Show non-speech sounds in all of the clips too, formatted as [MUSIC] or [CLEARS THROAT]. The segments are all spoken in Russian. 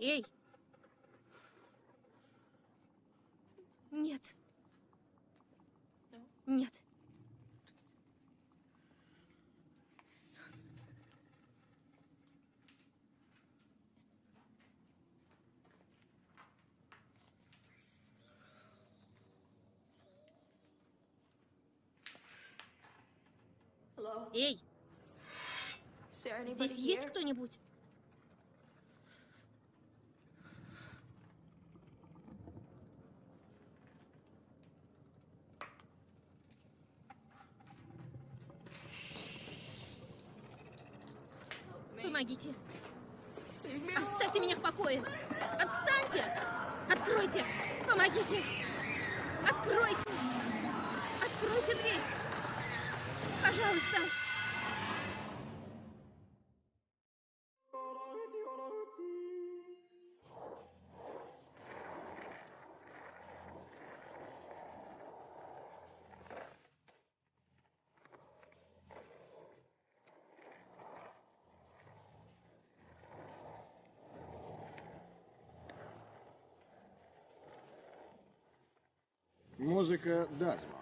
Эй! Нет. Нет. Эй, здесь есть кто-нибудь? Помогите. Оставьте меня в покое. Отстаньте. Откройте. Помогите. Откройте. Откройте дверь. Пожалуйста. Музыка Дазмо.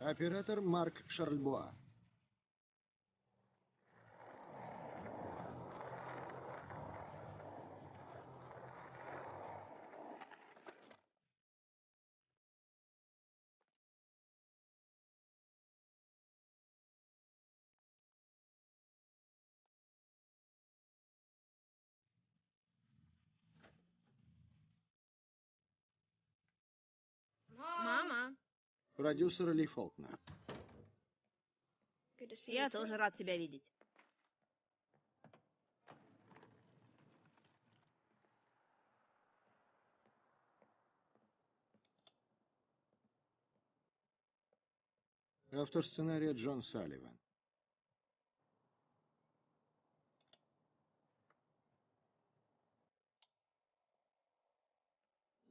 Оператор Марк Шарльбуа. Мама, Продюсер Ли Фолкнер. я тоже рад тебя видеть. Автор сценария Джон Салливан.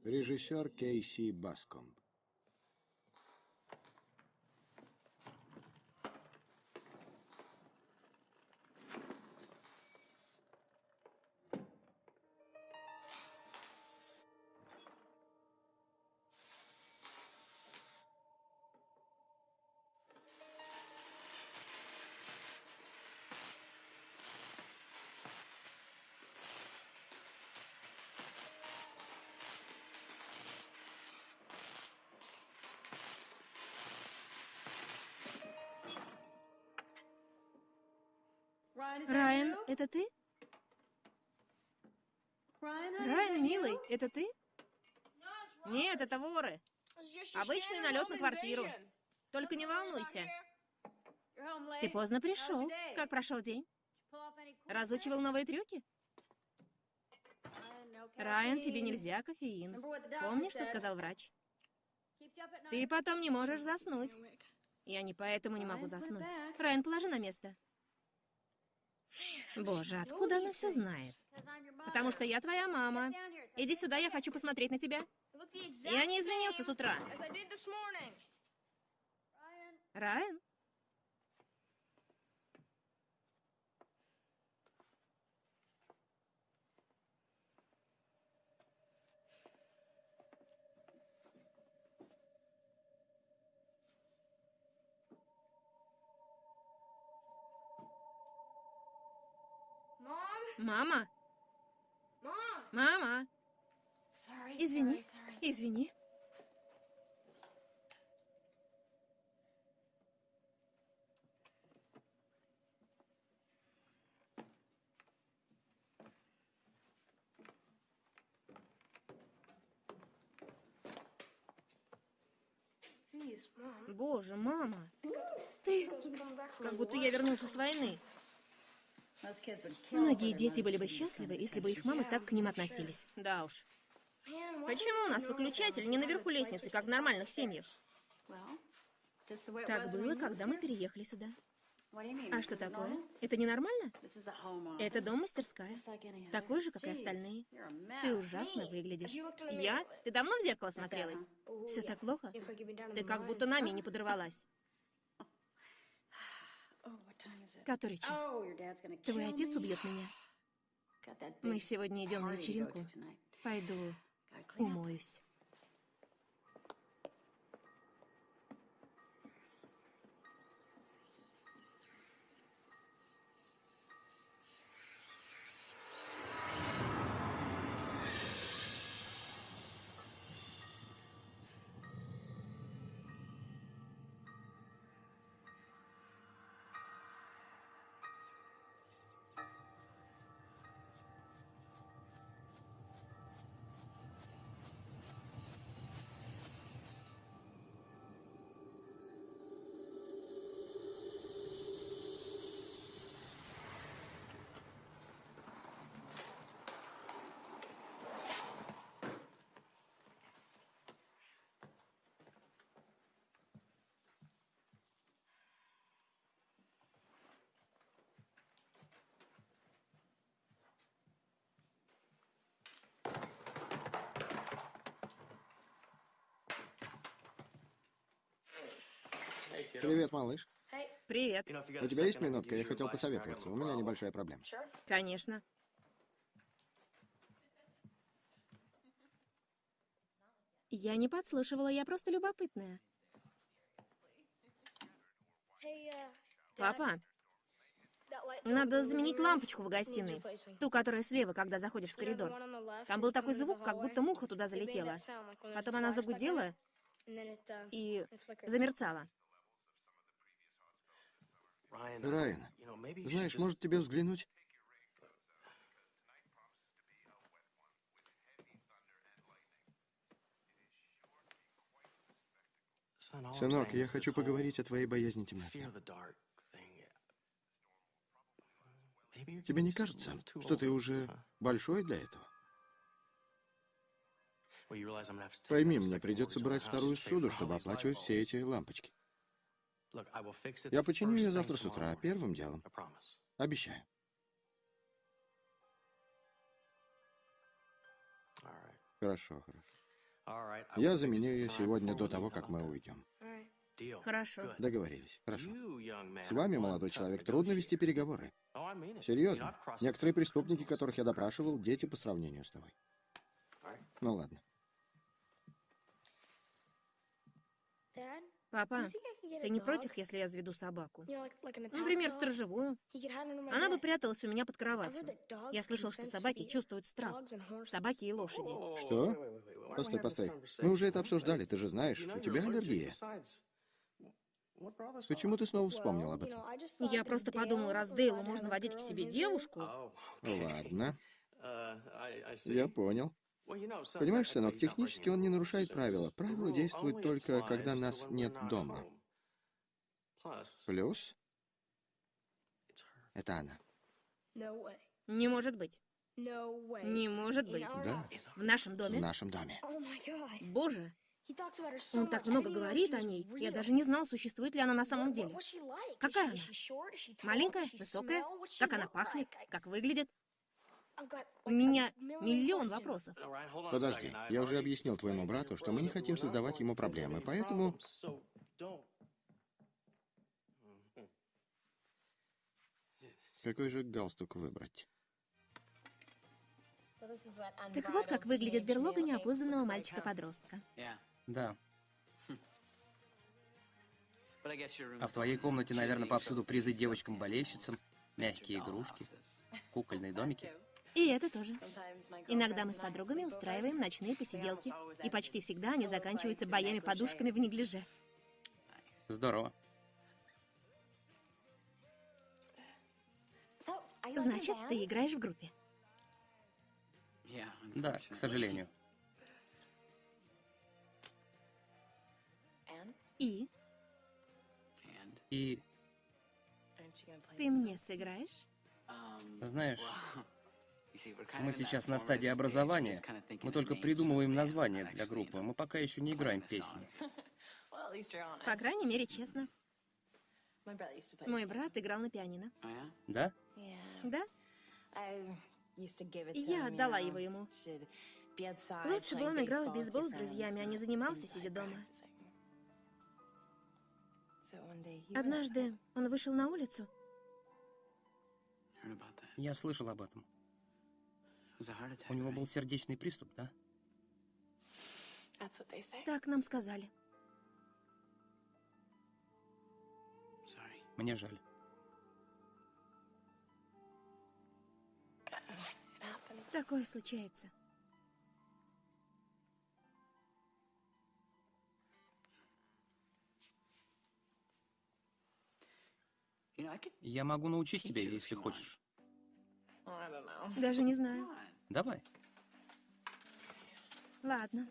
Режиссер Кейси Баскомб. Это ты? Райан, милый, это ты? Нет, это воры. Обычный налет на квартиру. Только не волнуйся. Ты поздно пришел. Как прошел день? Разучивал новые трюки? Райан, тебе нельзя кофеин. Помнишь, что сказал врач? Ты потом не можешь заснуть. Я не поэтому не могу заснуть. Райан, положи на место. Боже, откуда она все знает? Потому что я твоя мама. Иди сюда, я хочу посмотреть на тебя. Я не извинился с утра. Райан? Мама? Мама? Извини, извини. Боже, мама. Ты... Как будто я вернулся с войны. Многие дети были бы счастливы, если бы их мамы так к ним относились. Да уж. Почему у нас выключатель не наверху лестницы, как в нормальных семьях? Так было, когда мы переехали сюда. А что такое? Это ненормально? Это дом-мастерская. Такой же, как и остальные. Ты ужасно выглядишь. Я? Ты давно в зеркало смотрелась? Все так плохо? Ты как будто нами не подорвалась. Который час? Твой отец убьет меня. Мы сегодня идем на вечеринку. Пойду умоюсь. Привет, малыш. Привет. У тебя есть минутка? Я хотел посоветоваться. У меня небольшая проблема. Конечно. Я не подслушивала, я просто любопытная. Папа, надо заменить лампочку в гостиной. Ту, которая слева, когда заходишь в коридор. Там был такой звук, как будто муха туда залетела. Потом она загудела и замерцала. Райан, знаешь, может тебе взглянуть? Сынок, я хочу поговорить о твоей боязни темноты. Тебе не кажется, что ты уже большой для этого? Пойми, мне придется брать вторую суду, чтобы оплачивать все эти лампочки. Я починю ее завтра с утра, первым делом. Обещаю. Хорошо, хорошо. Я заменю ее сегодня до того, как мы уйдем. Хорошо. Договорились. Хорошо. С вами, молодой человек, трудно вести переговоры. Серьезно. Некоторые преступники, которых я допрашивал, дети по сравнению с тобой. Ну ладно. Папа, ты не против, если я заведу собаку? Например, сторожевую. Она бы пряталась у меня под кроватью. Я слышал, что собаки чувствуют страх. Собаки и лошади. Что? Постой, постой. Мы уже это обсуждали, ты же знаешь, у тебя аллергия. Почему ты снова вспомнил об этом? Я просто подумал, раз Дейлу можно водить к себе девушку... Ладно. [LAUGHS] Я понял. Понимаешь, сынок, технически он не нарушает правила. Правила действуют только, когда нас нет дома. Плюс... Это она. Не может быть. Не может быть. Да, В нашем в доме? нашем доме. Боже, он так много говорит о ней. Я даже не знал, существует ли она на самом деле. Какая она? Маленькая? Высокая? Как она пахнет? Как выглядит? У меня миллион вопросов. Подожди, я уже объяснил твоему брату, что мы не хотим создавать ему проблемы, поэтому... Какой же галстук выбрать? Так вот, как выглядит берлога неопознанного мальчика-подростка. Да. А в твоей комнате, наверное, повсюду призы девочкам-болельщицам, мягкие игрушки, кукольные домики. И это тоже. Иногда мы с подругами устраиваем ночные посиделки, и почти всегда они заканчиваются боями-подушками в неглиже. Здорово. Значит, ты играешь в группе. Да, к сожалению. И И, ты мне сыграешь? знаешь, мы сейчас на стадии образования. Мы только придумываем название для группы. Мы пока еще не играем песни. По крайней мере, честно. Мой брат играл на пианино. Да? Да? Я отдала его ему. Лучше бы он играл в бейсбол с друзьями, а не занимался, сидя дома. Однажды он вышел на улицу. Я слышал об этом. У него был сердечный приступ, да? Так нам сказали. Мне жаль. Такое случается. Я могу научить тебя, если хочешь. Даже не знаю. Давай. Ладно.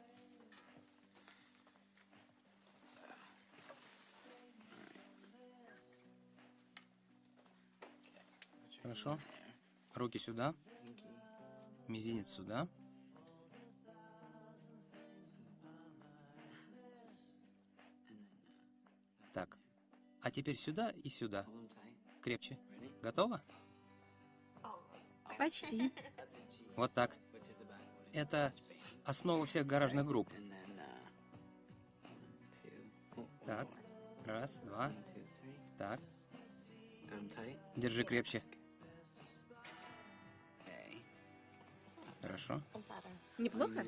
Хорошо. Руки сюда. Мизинец сюда. Так. А теперь сюда и сюда. Крепче. Готово? Почти. Вот так. Это основа всех гаражных групп. Так. Раз, два. Так. Держи крепче. Хорошо. Неплохо?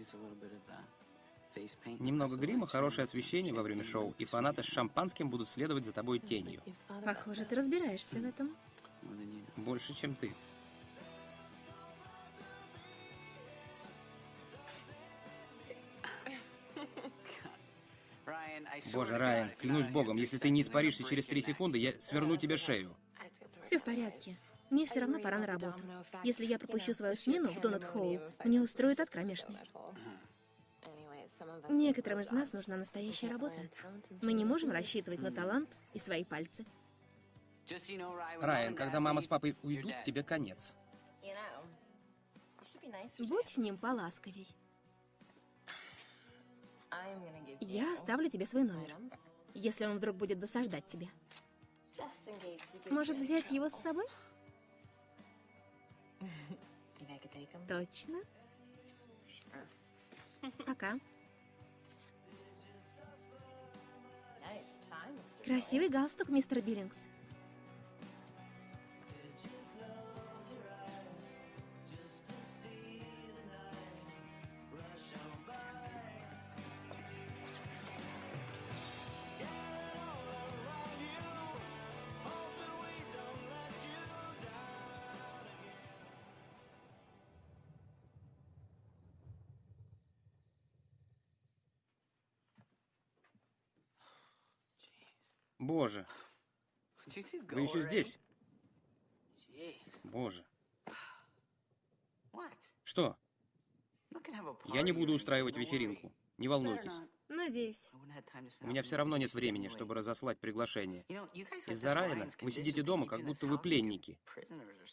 Немного грима, хорошее освещение во время шоу, и фанаты с шампанским будут следовать за тобой тенью. Похоже, ты разбираешься в этом. Больше, чем ты. Боже, Райан, клянусь богом, если ты не испаришься через три секунды, я сверну тебе шею. Все в порядке. Мне все равно пора на работу. Если я пропущу свою смену в Донат Холл, мне устроят от кромешной. Некоторым из нас нужна настоящая работа. Мы не можем рассчитывать на талант и свои пальцы. Райан, когда мама с папой уйдут, тебе конец. Будь с ним поласковей. Я оставлю тебе свой номер, если он вдруг будет досаждать тебе. Может, взять его с собой? Точно. Пока. Красивый галстук, мистер Биллингс. Боже, вы еще здесь? Боже. Что? Я не буду устраивать вечеринку. Не волнуйтесь. Надеюсь. У меня все равно нет времени, чтобы разослать приглашение. Из-за Райана вы сидите дома, как будто вы пленники.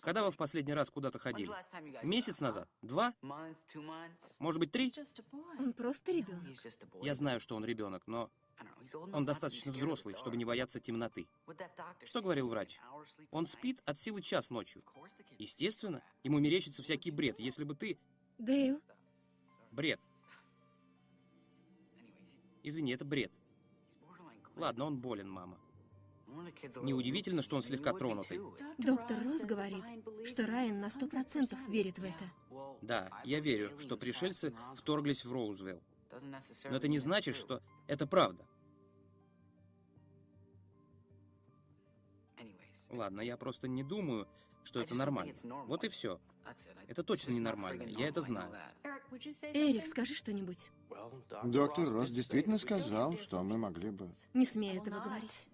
Когда вы в последний раз куда-то ходили? Месяц назад? Два? Может быть, три? Он просто ребенок. Я знаю, что он ребенок, но он достаточно взрослый, чтобы не бояться темноты. Что говорил врач? Он спит от силы час ночью. Естественно, ему мерещится всякий бред. Если бы ты... Дейл, Бред. Извини, это бред. Ладно, он болен, мама. Неудивительно, что он слегка тронутый. доктор Росс говорит, что Райан на сто процентов верит в это. Да, я верю, что пришельцы вторглись в Роузвелл. Но это не значит, что это правда. Ладно, я просто не думаю, что это нормально. Вот и все. Это точно ненормально, я это знаю. Эрик, скажи что-нибудь. Доктор Росс действительно сказал, что мы могли бы... Не смей этого говорить.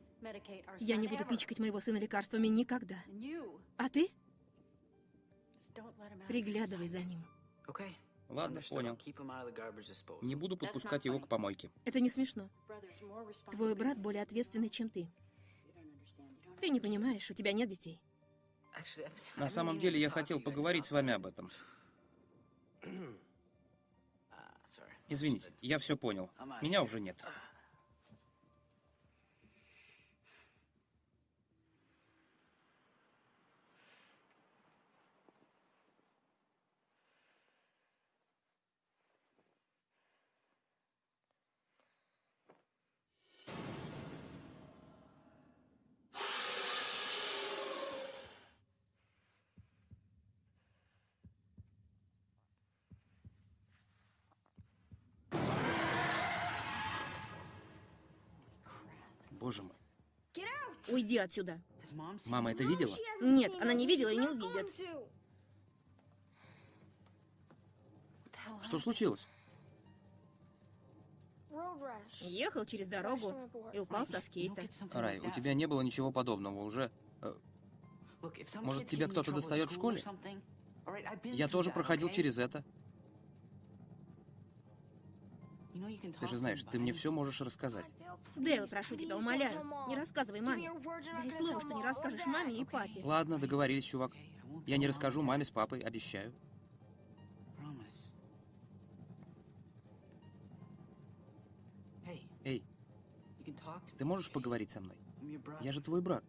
Я не буду пичкать моего сына лекарствами никогда. А ты? Приглядывай за ним. Ладно, понял. Не буду подпускать его к помойке. Это не смешно. Твой брат более ответственный, чем ты. Ты не понимаешь, у тебя нет детей. На самом деле, я хотел поговорить с вами об этом. [CLEARS THROAT] Извините, я все понял. Меня уже нет. Уйди отсюда. Мама это видела? Нет, она не видела и не увидит. Что случилось? Ехал через дорогу и упал со скейта. Рай, у тебя не было ничего подобного уже. э, Может, тебя кто-то достает в школе? Я тоже проходил через это. Ты же знаешь, ты мне все можешь рассказать. Дейл, прошу тебя, умоляю, не рассказывай маме. Дай слово, что не расскажешь маме и папе. Ладно, договорились, чувак. Я не расскажу маме с папой, обещаю. Эй, ты можешь поговорить со мной? Я же твой брат.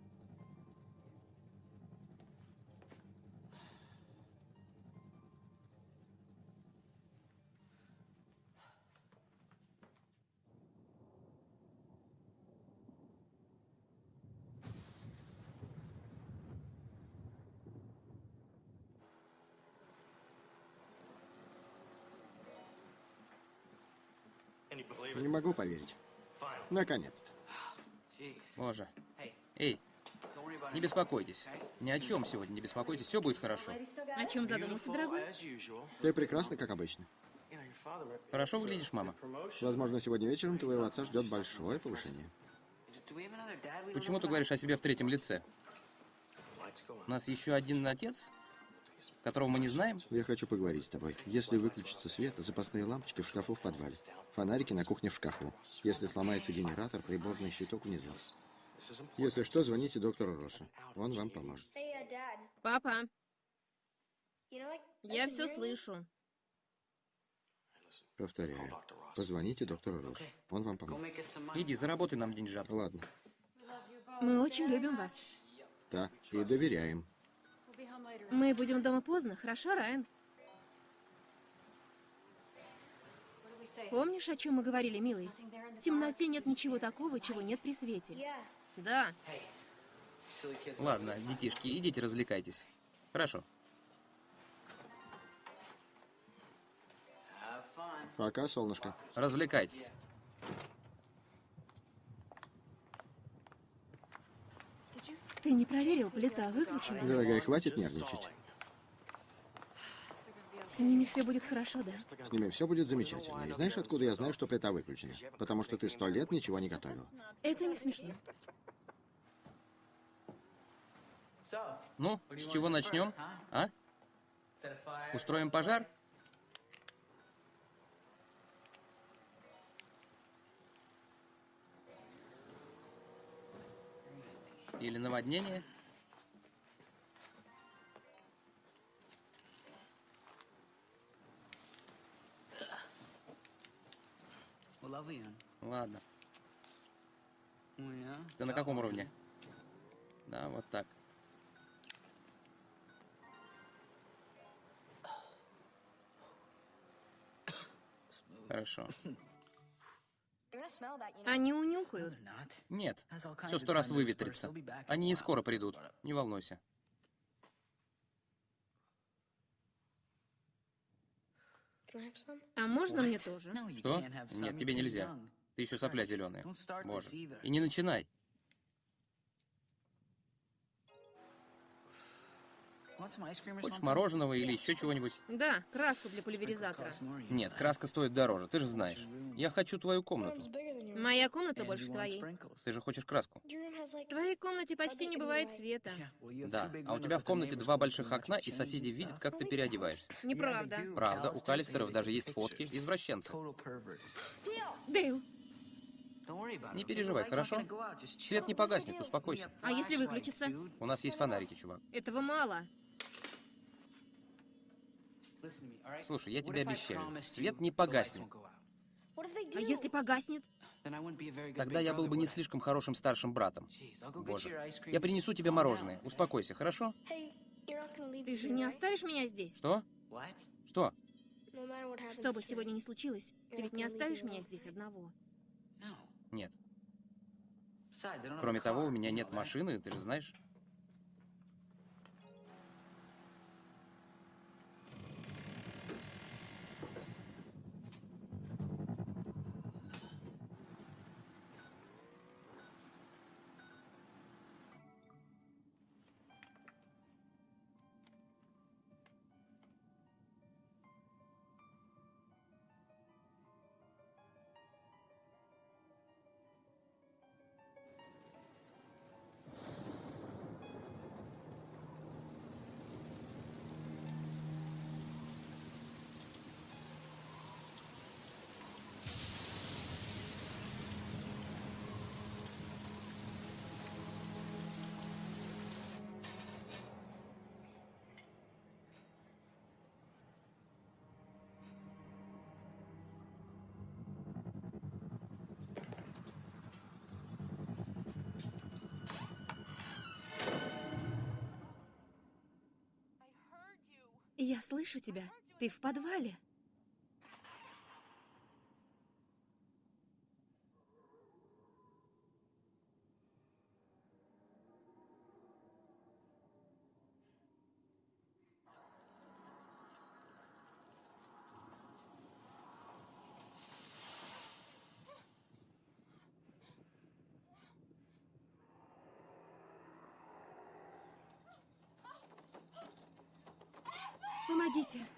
Не могу поверить. Наконец-то. Боже. Эй, не беспокойтесь. Ни о чем сегодня не беспокойтесь, все будет хорошо. О чем задумался, дорогой? Ты прекрасна, как обычно. Хорошо выглядишь, мама? Возможно, сегодня вечером твоего отца ждет большое повышение. Почему ты говоришь о себе в третьем лице? У нас еще один отец, которого мы не знаем? Я хочу поговорить с тобой. Если выключится свет, запасные лампочки в шкафу в подвале. Фонарики на кухне в шкафу. Если сломается генератор, приборный щиток внизу. Если что, звоните доктору Россу. Он вам поможет. Папа, я все слышу. Повторяю. Позвоните доктору Россу. Он вам поможет. Иди, заработай нам деньжат. Ладно. Мы очень любим вас. Да, и доверяем. Мы будем дома поздно, хорошо, Райан? Помнишь, о чем мы говорили, милый? В темноте нет ничего такого, чего нет при свете. Да. Ладно, детишки, идите развлекайтесь. Хорошо. Пока, солнышко. Развлекайтесь. Ты не проверил, плита выключена? Дорогая, хватит нервничать. С ними все будет хорошо, да? С ними все будет замечательно. И знаешь, откуда я знаю, что плита выключена? Потому что ты сто лет ничего не готовил. Это не смешно. Ну, с чего начнем? А? Устроим пожар? Или наводнение? Ладно. Ты на каком уровне? Да, вот так. Хорошо. Они унюхают. Нет, все сто раз выветрится. Они не скоро придут, не волнуйся. А можно мне тоже? Что? Нет, тебе нельзя. Ты еще сопля зеленая. Боже. И не начинай. Хочешь мороженого или еще чего-нибудь? Да, краску для пульверизатора. Нет, краска стоит дороже, ты же знаешь. Я хочу твою комнату. Моя комната больше твоей. Ты же хочешь краску? В твоей комнате почти не бывает света. Да, а у тебя в комнате два больших окна, и соседи видят, как ты переодеваешься. Неправда. Правда, у Калистеров даже есть фотки, извращенцы. Дейл, Не переживай, хорошо? Свет не погаснет, успокойся. а если выключится? У нас есть фонарики, чувак. Этого мало. Слушай, я тебе обещаю, свет не погаснет. А если погаснет? Тогда я был бы не слишком хорошим старшим братом. Боже, я принесу тебе мороженое. Успокойся, хорошо? Ты же не оставишь меня здесь? Что? Что? Что бы сегодня ни случилось, ты ведь не оставишь меня здесь одного. Нет. Кроме того, у меня нет машины, ты же знаешь. Я слышу тебя. Ты в подвале. Помогите.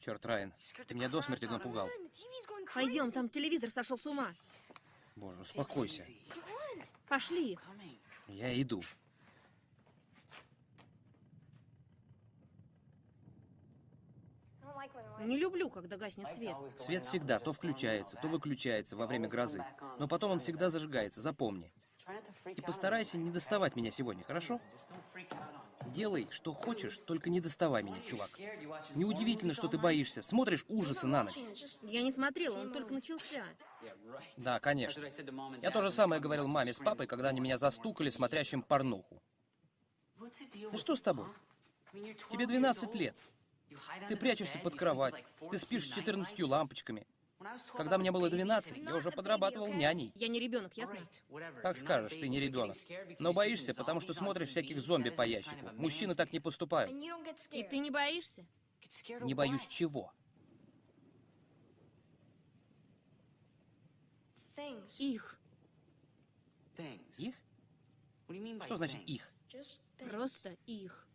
Черт, Райан, ты меня до смерти напугал. Пойдем, там телевизор сошел с ума. Боже, успокойся. Пошли. Я иду. Не люблю, когда гаснет свет. Свет всегда то включается, то выключается во время грозы. Но потом он всегда зажигается, запомни. И постарайся не доставать меня сегодня, хорошо? Делай, что хочешь, только не доставай меня, чувак. Неудивительно, что ты боишься. Смотришь ужасы на ночь. Я не смотрела, он только начался. Да, конечно. Я то же самое говорил маме с папой, когда они меня застукали, смотрящим порнуху. Да что с тобой? Тебе 12 лет. Ты прячешься под кровать. Ты спишь с 14 лампочками. Когда мне было 12, я уже подрабатывал няней. Я не ребенок, ясно? Как скажешь, ты не ребенок. Но боишься, потому что смотришь всяких зомби по ящику. Мужчины так не поступают. И ты не боишься? Не боюсь чего? Их. Их? Что значит их? Просто их.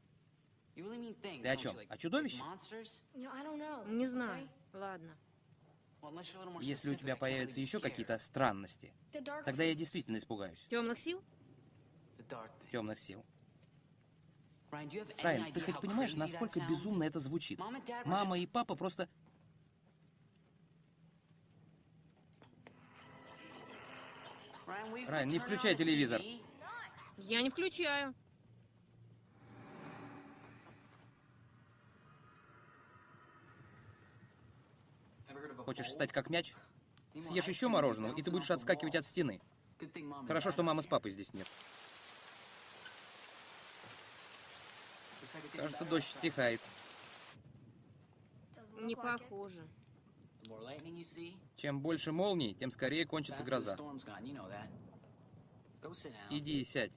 Ты о чем? О чудовище? Не знаю. Ладно. Если у тебя появятся еще какие-то странности, тогда я действительно испугаюсь. Темных сил? Темных сил. Райан, ты хоть понимаешь, насколько безумно это звучит? Мама и папа просто... Райан, не включай телевизор. Я не включаю. Хочешь стать как мяч? Съешь еще мороженого, и ты будешь отскакивать от стены. Хорошо, что мамы с папой здесь нет. Кажется, дождь стихает. Не похоже. Чем больше молний, тем скорее кончится гроза. Иди и сядь.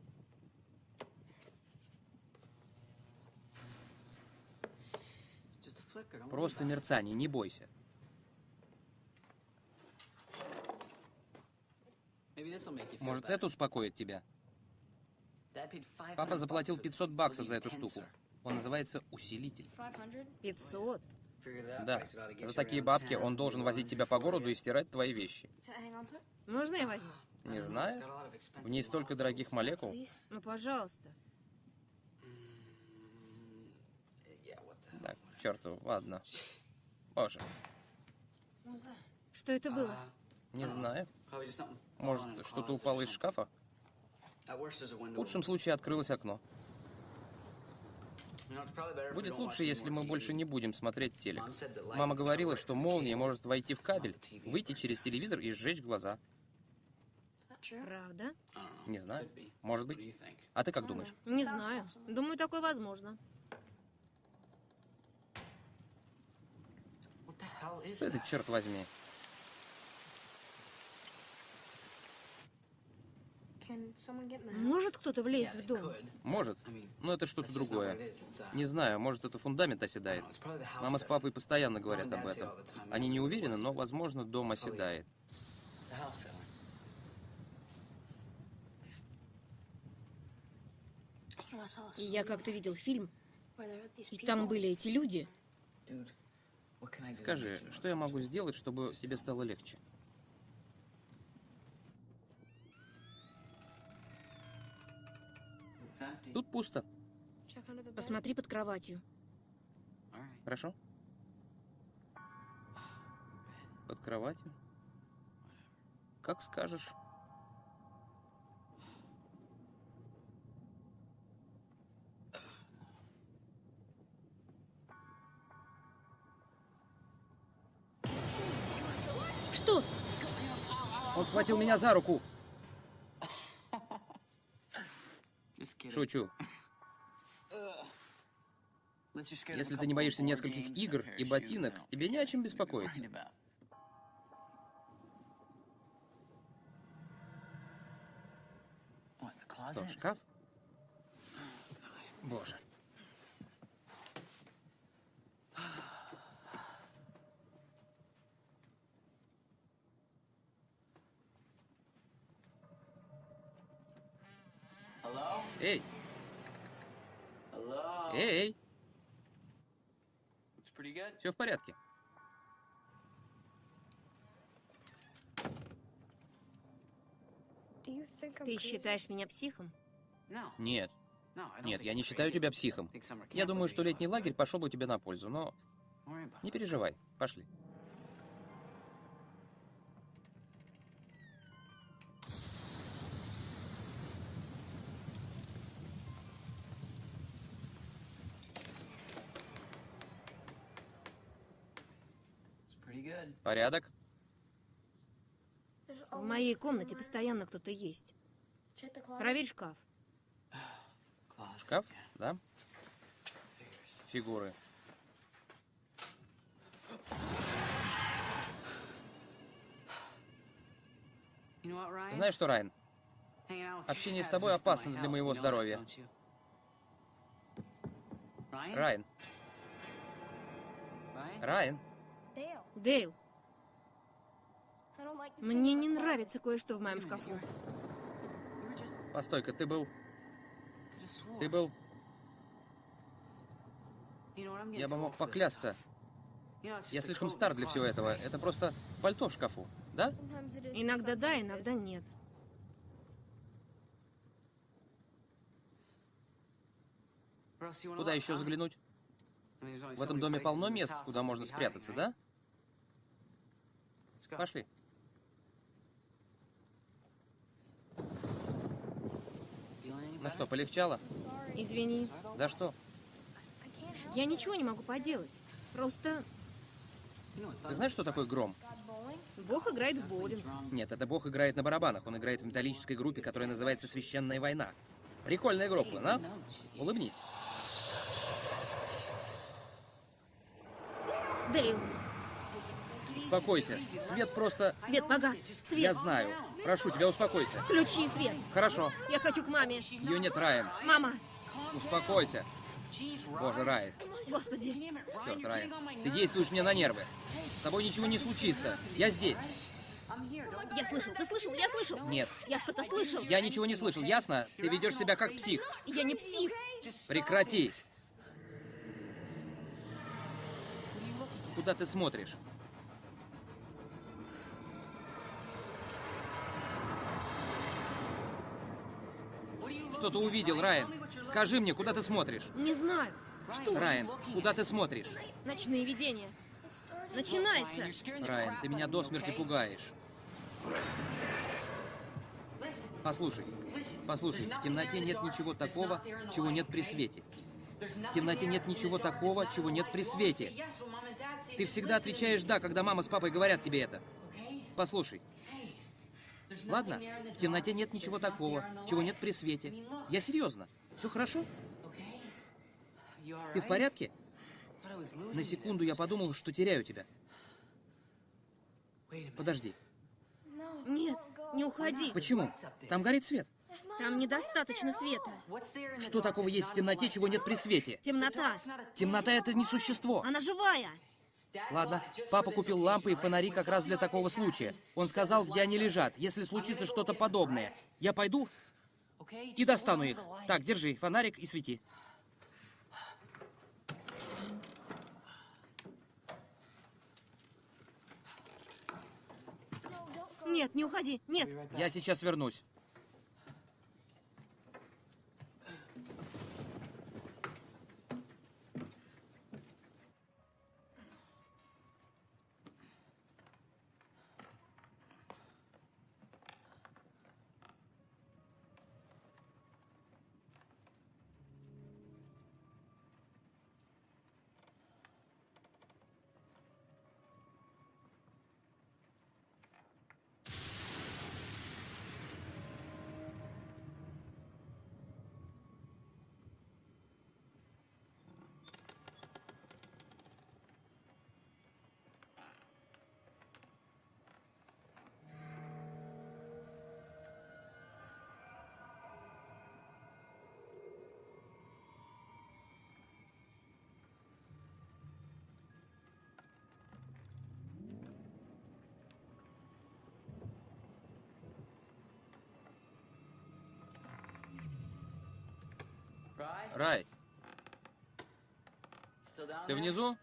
Просто мерцание, не бойся. Может, это успокоит тебя? Папа заплатил 500 баксов за эту штуку. Он называется усилитель. 500. Да, за такие бабки он должен возить тебя по городу и стирать твои вещи. Можно я возьму? Не знаю. В ней столько дорогих молекул. Ну, пожалуйста. Так, черту, ладно. Боже, Что это было? не знаю. Может, что-то упало из шкафа? В лучшем случае открылось окно. Будет лучше, если мы больше не будем смотреть телек. Мама говорила, что молния может войти в кабель, выйти через телевизор и сжечь глаза. Правда? Не знаю. Может быть. А ты как думаешь? Не знаю. Думаю, такое возможно. Что это, черт возьми? Может кто-то влезть в дом? Может. Но это что-то другое. Не знаю, может, это фундамент оседает. Мама с папой постоянно говорят об этом. Они не уверены, но, возможно, дом оседает. Я как-то видел фильм, и там были эти люди. Скажи, что я могу сделать, чтобы тебе стало легче? Тут пусто. Посмотри под кроватью. Хорошо? Под кроватью? Как скажешь. Что? Он схватил меня за руку. Шучу. Если ты не боишься нескольких игр и ботинок, тебе не о чем беспокоиться. Что, шкаф? Боже. Эй! Эй! Все в порядке. Ты считаешь меня психом? Нет. Нет, я не считаю тебя психом. Я думаю, что летний лагерь пошел бы тебе на пользу, но не переживай. Пошли. Порядок? В моей комнате постоянно кто-то есть. Проверь шкаф. Шкаф? Да? Фигуры. Знаешь что, Райан? Общение с тобой опасно для моего здоровья. Райан. Райан. Дейл, мне не нравится кое-что в моем шкафу. Постой-ка, ты был... Ты был... Я бы мог поклясться. Я слишком стар для всего этого. Это просто пальто в шкафу, да? Иногда да, иногда нет. Куда еще заглянуть? В этом доме полно мест, куда можно спрятаться, да? Пошли. Ну что, полегчало? Извини. За что? Я ничего не могу поделать. Просто Ты знаешь, что такое гром? Бог играет в боулинг. Нет, это бог играет на барабанах. Он играет в металлической группе, которая называется «Священная война». Прикольная группа, да? Улыбнись. Дейл, Успокойся. Свет просто... свет погас. Свет. Я знаю. Прошу тебя, успокойся. Включи свет. Хорошо. Я хочу к маме. Ее нет, Райан. Мама, Успокойся. Боже, Рай. Господи. Черт, Райан. Ты действуешь мне на нервы. С тобой ничего не случится. Я здесь. Я слышал, ты слышал, я слышал. Нет. Я что-то слышал. Я ничего не слышал, ясно? Ты ведешь себя как псих. Я не псих. Прекрати. Куда ты смотришь? Что ты увидел, Райан? Скажи мне, куда ты смотришь? Не знаю. Что? Райан, куда ты смотришь? Ночные видения. Начинается. Райан, ты меня до смерти пугаешь. Послушай, послушай, в темноте нет ничего такого, чего нет при свете. В темноте нет ничего такого, чего нет при свете. Ты всегда отвечаешь «да», когда мама с папой говорят тебе это. Послушай. Ладно, в темноте нет ничего такого, чего нет при свете. Я серьезно. Все хорошо? Ты в порядке? На секунду я подумал, что теряю тебя. Подожди. Нет, не уходи. Почему? Там горит свет. Там недостаточно света. Что такого есть в темноте, чего нет при свете? Темнота. Темнота — это не существо. Она живая. Ладно, папа купил лампы и фонари как раз для такого случая. Он сказал, где они лежат, если случится что-то подобное. Я пойду и достану их. Так, держи, фонарик и свети. Нет, не уходи. Нет. Я сейчас вернусь. Рай, ты внизу?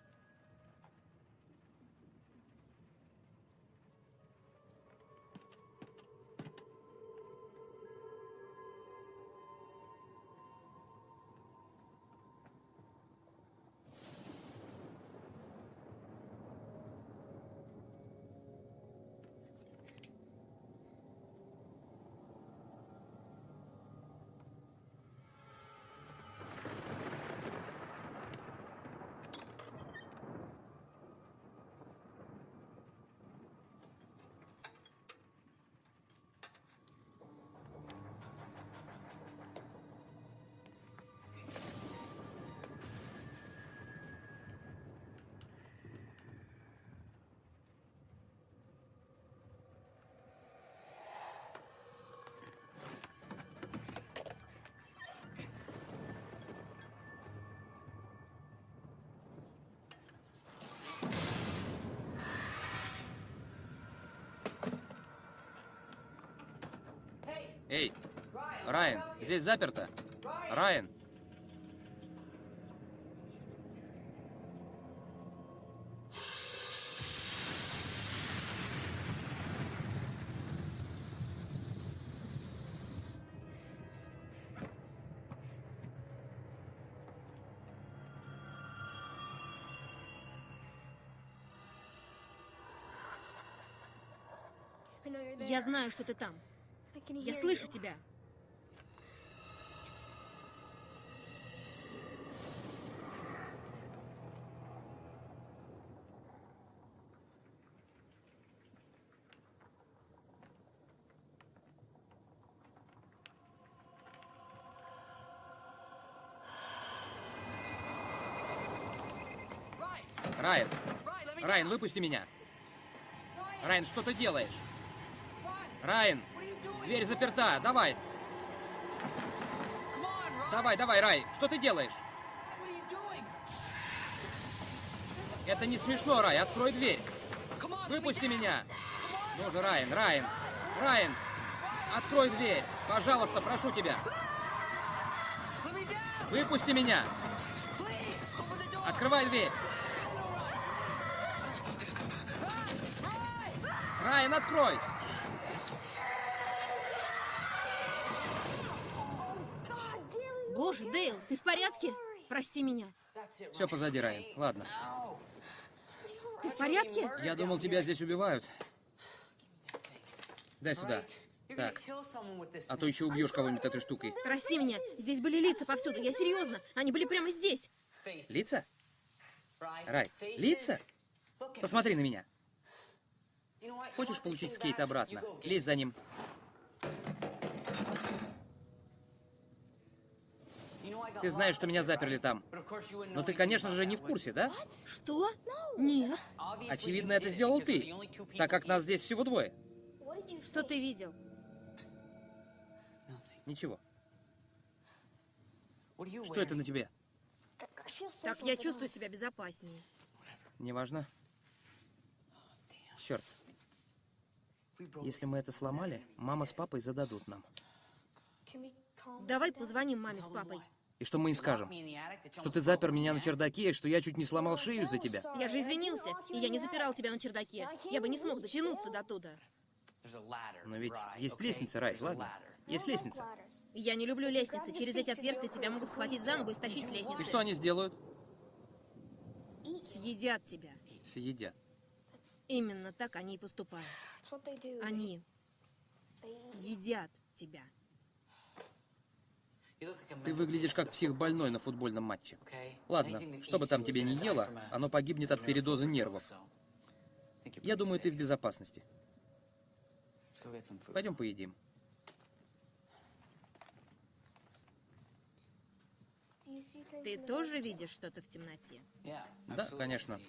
Эй, Райан, здесь заперто. Райан. Я знаю, что ты там. Я слышу тебя. Райан. Райан, выпусти меня. Райан, что ты делаешь? Райан, дверь заперта. Давай. Давай, давай, Рай. Что ты делаешь? Это не смешно, Рай, открой дверь. Выпусти меня. Ну же, Райан, Райан, Райан, открой дверь. Пожалуйста, прошу тебя. Выпусти меня. Открывай дверь. Райан, открой. Прости меня. Все позади, Райан. Ладно. Ты в порядке? Я думал, тебя здесь убивают. Дай сюда. Так. А то еще убьешь кого-нибудь этой штукой. Прости меня. Здесь были лица повсюду. Я серьезно. Они были прямо здесь. Лица? Рай, лица? Посмотри на меня. Хочешь получить скейт обратно? Лезь за ним. Ты знаешь, что меня заперли там. Но ты, конечно же, не в курсе, да? Что? Нет. Очевидно, это сделал ты, так как нас здесь всего двое. Что ты видел? Ничего. Что это на тебе? Так я чувствую себя безопаснее. Неважно. Черт. Если мы это сломали, мама с папой зададут нам. Давай позвоним маме с папой. И что мы им скажем? Что ты запер меня на чердаке, и что я чуть не сломал шею из-за тебя? Я же извинился, и я не запирал тебя на чердаке. Я бы не смог дотянуться до туда. Но ведь есть лестница, Рай, ладно? Есть лестница. Я не люблю лестницы. Через эти отверстия тебя могут схватить за ногу и стащить с И лестницы. что они сделают? Съедят тебя. Съедят. Именно так они и поступают. Они едят тебя. Ты выглядишь как псих больной на футбольном матче. Ладно, что бы там тебе не ело, оно погибнет от передоза нервов. Я думаю, ты в безопасности. Пойдем поедим. Ты тоже видишь что-то в темноте? Да, конечно.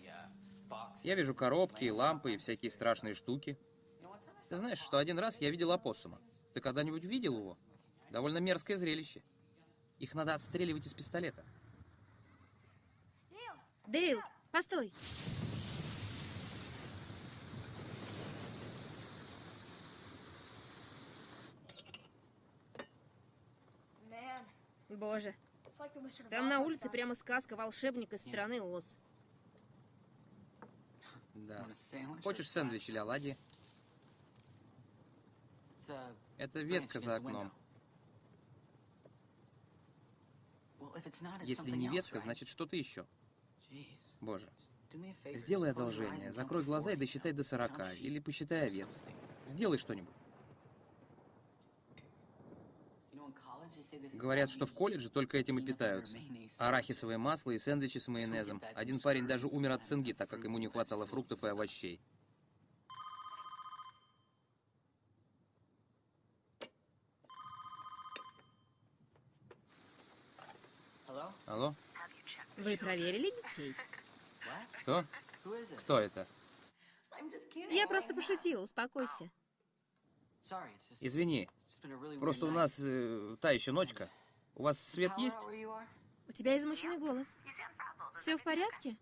Я вижу коробки, лампы и всякие страшные штуки. Ты знаешь, что один раз я видел опоссума. Ты когда-нибудь видел его? Довольно мерзкое зрелище. Их надо отстреливать из пистолета. Дейл, постой. Боже, там на улице прямо сказка волшебник из страны Оз. Да. Хочешь сэндвич или оладьи? Это ветка за окном. Если не ветка, значит что-то еще. Боже. Сделай одолжение, закрой глаза и досчитай до 40, или посчитай овец. Сделай что-нибудь. Говорят, что в колледже только этим и питаются. Арахисовое масло и сэндвичи с майонезом. Один парень даже умер от цинги, так как ему не хватало фруктов и овощей. Алло? Вы проверили детей? Что? Кто это? Я просто пошутила, успокойся. Извини, просто у нас э, та еще ночка. У вас свет есть? У тебя измученный голос. Все в порядке?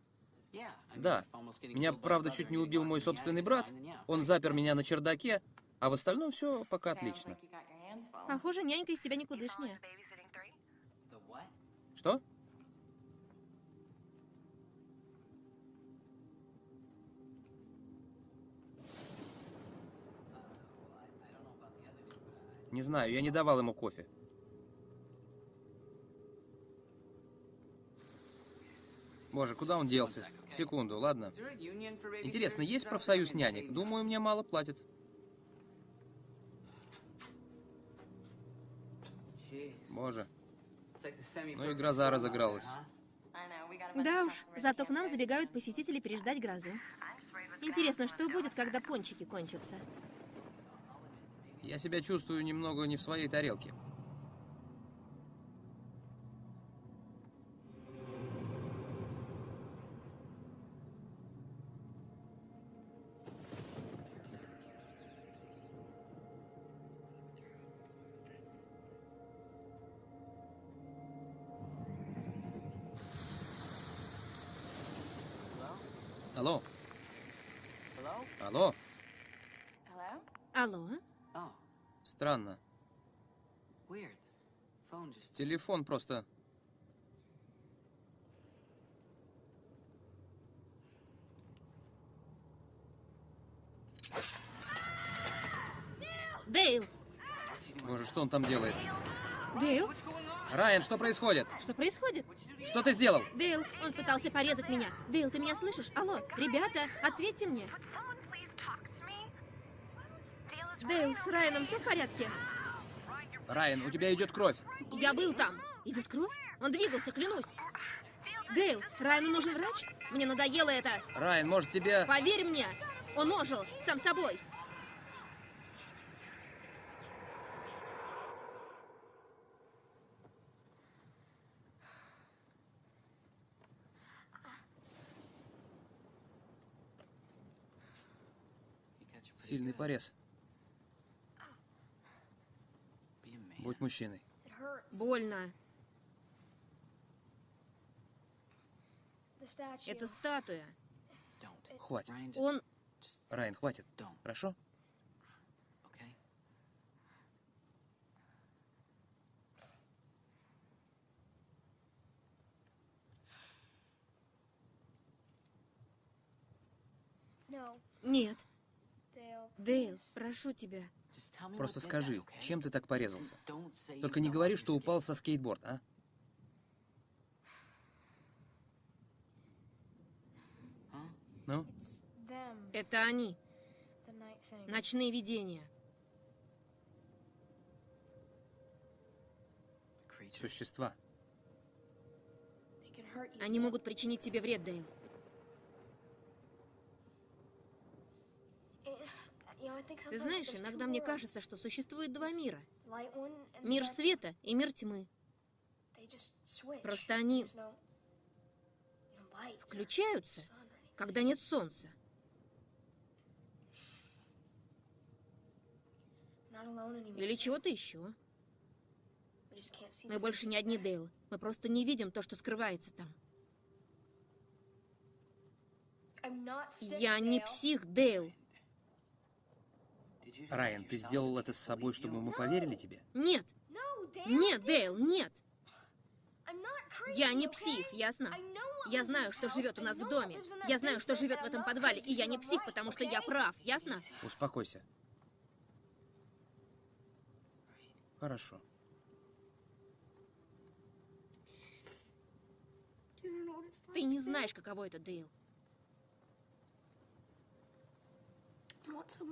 Да. Меня, правда, чуть не убил мой собственный брат. Он запер меня на чердаке, а в остальном все пока отлично. Похоже, нянька из себя никудышняя. Что? Не знаю, я не давал ему кофе. Боже, куда он делся? Секунду, ладно. Интересно, есть профсоюз нянек? Думаю, мне мало платят. Боже. Ну и гроза разыгралась. Да уж, зато к нам забегают посетители переждать грозу. Интересно, что будет, когда пончики кончатся? Я себя чувствую немного не в своей тарелке. Телефон просто... Дейл! Боже, что он там делает? Дейл? Райан, что происходит? Что происходит? Что ты сделал? Дейл, он пытался порезать меня. Дейл, ты меня слышишь? Алло, ребята, ответьте мне. Дейл, с Райаном все в порядке? Райан, у тебя идет кровь. Я был там. Идет кровь? Он двигался, клянусь. Дейл, Райану нужен врач? Мне надоело это. Райан, может тебе... Поверь мне, он ожил, сам собой. Сильный порез. Будь мужчиной. Больно. Это статуя. Хватит. Он... Райан, хватит. Хорошо? Нет. Дейл, прошу тебя. Просто скажи, чем ты так порезался? Только не говори, что упал со скейтборда, а? Ну? Это они. Ночные видения. Существа. Они могут причинить тебе вред, Дейл. Ты знаешь, иногда мне кажется, что существует два мира. Мир света и мир тьмы. Просто они включаются, когда нет солнца. Или чего-то еще. Мы больше не одни, Дейл. Мы просто не видим то, что скрывается там. Я не псих, Дейл. Райан, ты сделал это с собой, чтобы мы поверили тебе? Нет. Нет, Дейл, нет. Я не псих, ясно? Я знаю, что живет у нас в доме. Я знаю, что живет в этом подвале. И я не псих, потому что я прав, ясно? Успокойся. Хорошо. Ты не знаешь, каково это, Дейл.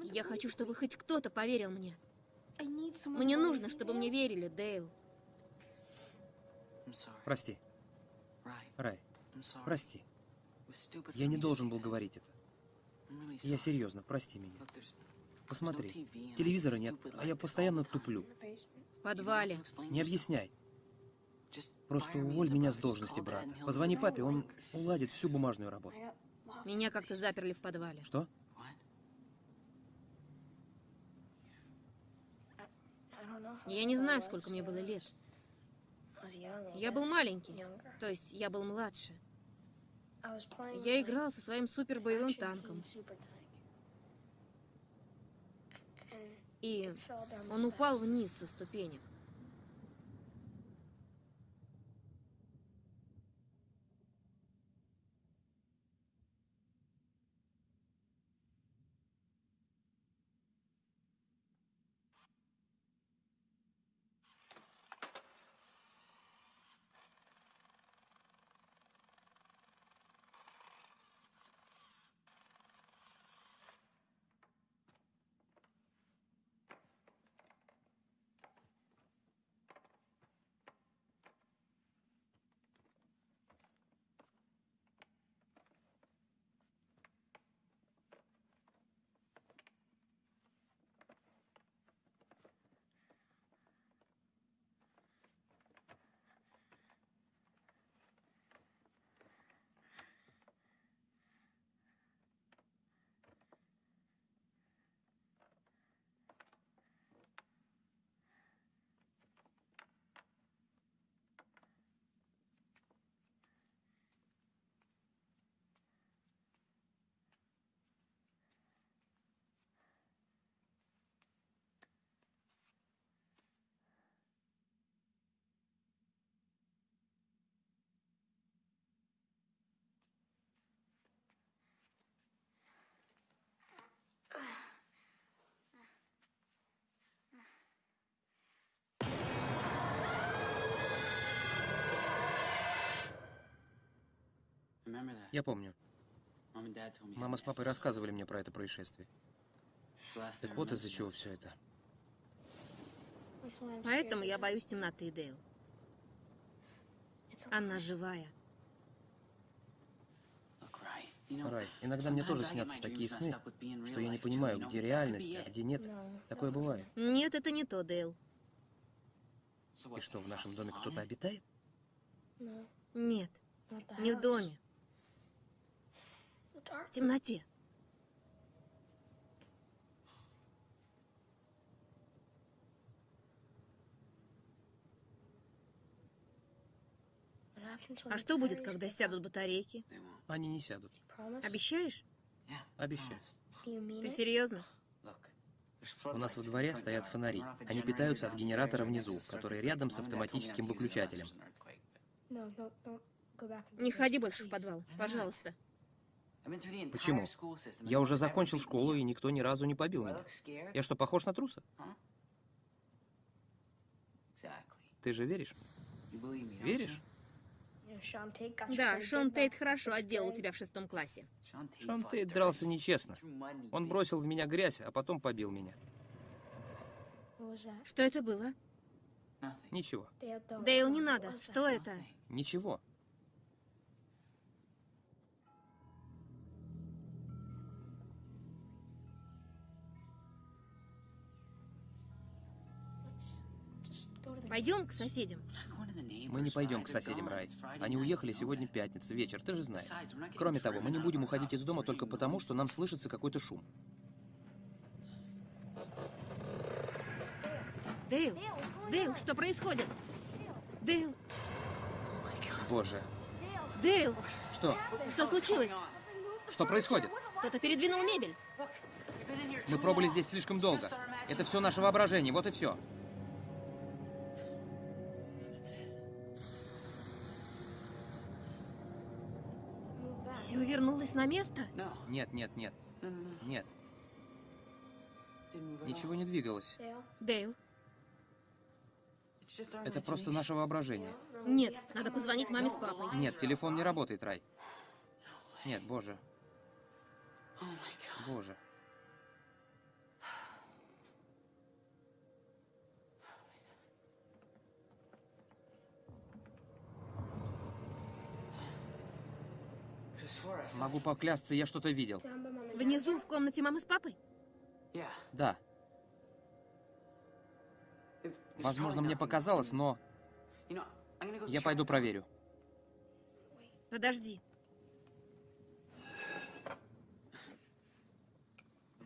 Я хочу, чтобы хоть кто-то поверил мне. Мне нужно, чтобы мне верили, Дейл. Прости. Рай, прости. Я не должен был говорить это. Я серьезно, прости меня. Посмотри, телевизора нет, а я постоянно туплю. В подвале. Не объясняй. Просто уволь меня с должности брата. Позвони папе, он уладит всю бумажную работу. Меня как-то заперли в подвале. Что? Я не знаю, сколько мне было лет. Я был маленький, то есть я был младше. Я играл со своим супербоевым танком. И он упал вниз со ступенек. Я помню. Мама с папой рассказывали мне про это происшествие. Так вот из-за чего все это. Поэтому я боюсь темноты, Дейл. Она живая. Рай, иногда мне тоже снятся такие сны, что я не понимаю, где реальность, а где нет. Такое бывает. Нет, это не то, Дейл. И что, в нашем доме кто-то обитает? Нет, не в доме, в темноте. А что будет, когда сядут батарейки? Они не сядут. Обещаешь? Обещаю. Ты серьезно? У нас во дворе стоят фонари. Они питаются от генератора внизу, который рядом с автоматическим выключателем. Не ходи больше в подвал, пожалуйста. Почему? Я уже закончил школу, и никто ни разу не побил меня. Я что, похож на труса? Ты же веришь? Веришь? Да, Шон Тейт хорошо отделал тебя в шестом классе. Шон Тейт дрался нечестно. Он бросил в меня грязь, а потом побил меня. Что это было? Ничего. Дейл, не надо. Что это? Ничего. Пойдем к соседям. Мы не пойдем к соседям, Рай. Они уехали сегодня пятница, вечер, ты же знаешь. Кроме того, мы не будем уходить из дома только потому, что нам слышится какой-то шум. Дейл, Дейл, что происходит? Дейл, Боже. Дейл, Что? что случилось? Что происходит? Кто-то передвинул мебель. Мы пробыли здесь слишком долго. Это все наше воображение, вот и все. Все вернулось на место? Нет, нет, нет. Нет. Ничего не двигалось. Дейл, Это просто наше воображение. нет, надо позвонить маме с папой. Нет, телефон не работает, Рай. Нет, боже. Боже. Могу поклясться, я что-то видел. Внизу, в комнате мамы с папой? Да. Возможно, мне показалось, но я пойду проверю. Подожди.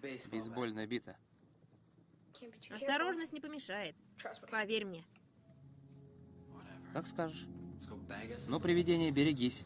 Бейсбольная бита. Осторожность не помешает. Поверь мне. Как скажешь. Ну, привидение, берегись.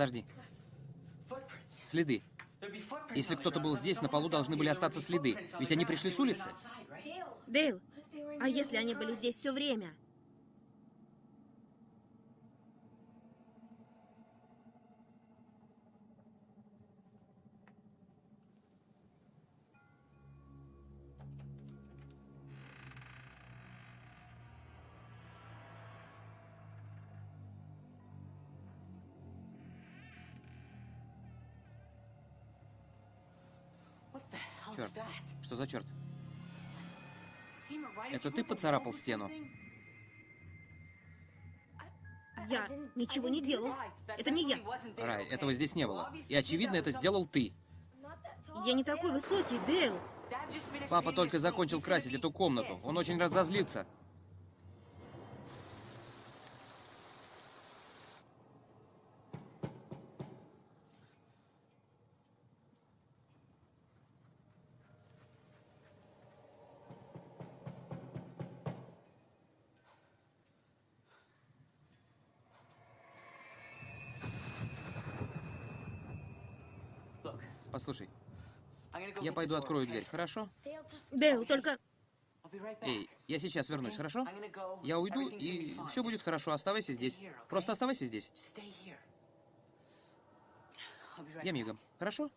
Подожди. Следы. Если кто-то был здесь, на полу должны были остаться следы. Ведь они пришли с улицы. Дейл, а если они были здесь все время? За черт? Это ты поцарапал стену? Я ничего не делал. Это не я. Рай, этого здесь не было. И очевидно, это сделал ты. Я не такой высокий, Дейл. Папа только закончил красить эту комнату. Он очень разозлится. Послушай, я пойду открою дверь, хорошо? Дейл, только... Эй, я сейчас вернусь, хорошо? Я уйду, и все будет хорошо. Оставайся здесь. Просто оставайся здесь. Я мигом. Хорошо?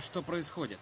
Что происходит?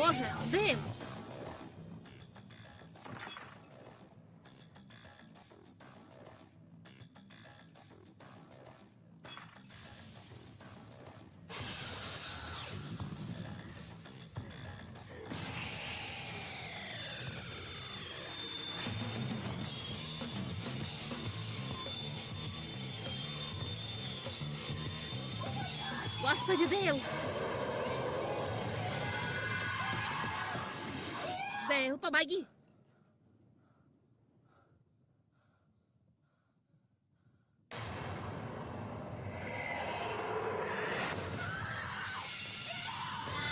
Боже, Дейл! Господи, помоги!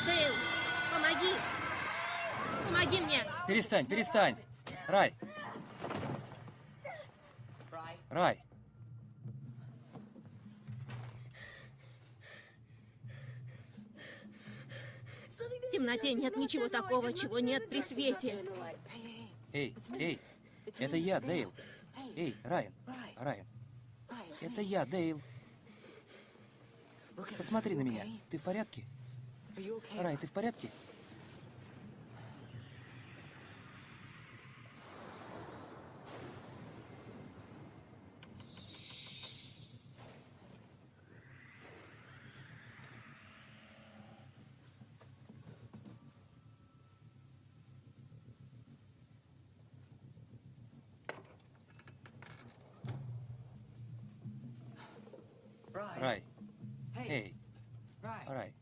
Дейл, помоги! Помоги мне! Перестань, перестань. Рай. Рай. В темноте нет ничего такого, чего нет при свете. Эй, эй. Это я, Дейл. Эй, Райан. Райан. Это я, Дейл. Посмотри на меня. Ты в порядке? Рай, ты в порядке? Рай. Эй, Рай.